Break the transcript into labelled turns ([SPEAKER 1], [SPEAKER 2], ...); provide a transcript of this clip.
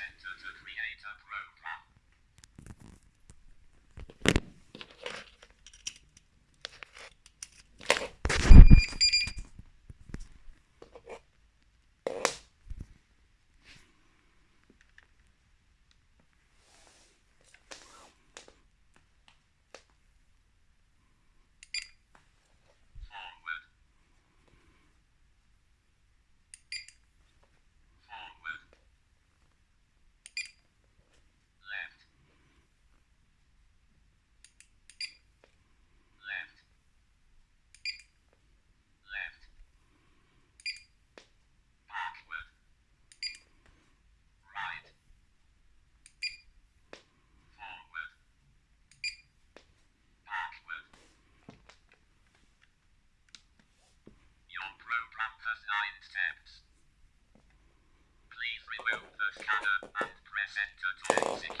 [SPEAKER 1] enter to create a program. Okay, easy.